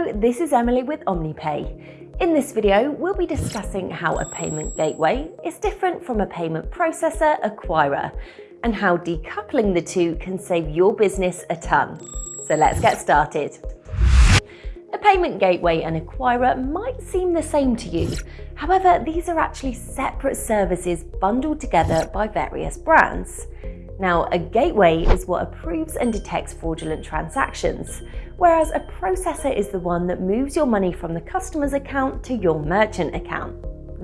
This is Emily with OmniPay. In this video, we'll be discussing how a payment gateway is different from a payment processor acquirer and how decoupling the two can save your business a ton. So let's get started. A payment gateway and acquirer might seem the same to you. However, these are actually separate services bundled together by various brands. Now, a gateway is what approves and detects fraudulent transactions, whereas a processor is the one that moves your money from the customer's account to your merchant account.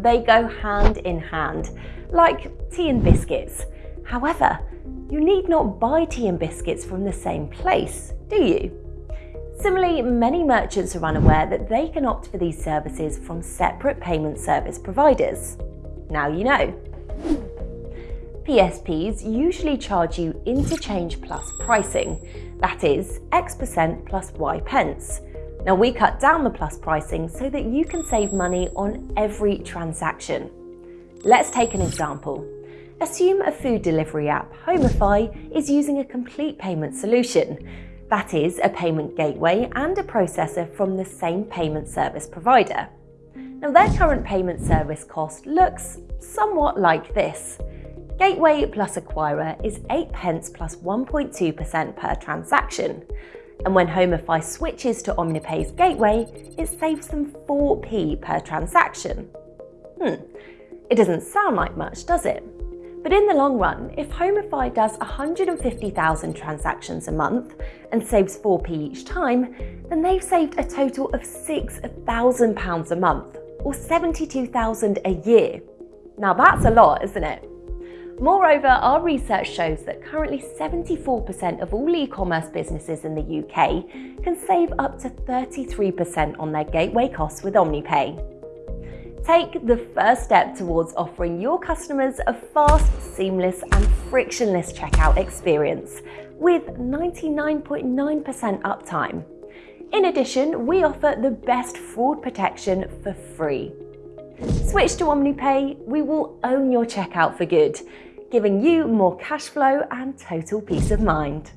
They go hand in hand, like tea and biscuits. However, you need not buy tea and biscuits from the same place, do you? Similarly, many merchants are unaware that they can opt for these services from separate payment service providers. Now you know. PSPs usually charge you interchange plus pricing, that is, X percent plus Y pence. Now we cut down the plus pricing so that you can save money on every transaction. Let's take an example. Assume a food delivery app, Homify, is using a complete payment solution. That is, a payment gateway and a processor from the same payment service provider. Now their current payment service cost looks somewhat like this. Gateway plus acquirer is 8 pence plus 1.2% per transaction. And when Homify switches to OmniPay's gateway, it saves them 4p per transaction. Hmm, it doesn't sound like much, does it? But in the long run, if Homify does 150,000 transactions a month and saves 4p each time, then they've saved a total of £6,000 a month, or 72,000 a year. Now that's a lot, isn't it? Moreover, our research shows that currently 74% of all e-commerce businesses in the UK can save up to 33% on their gateway costs with OmniPay. Take the first step towards offering your customers a fast, seamless and frictionless checkout experience with 99.9% uptime. In addition, we offer the best fraud protection for free. Switch to OmniPay, we will own your checkout for good, giving you more cash flow and total peace of mind.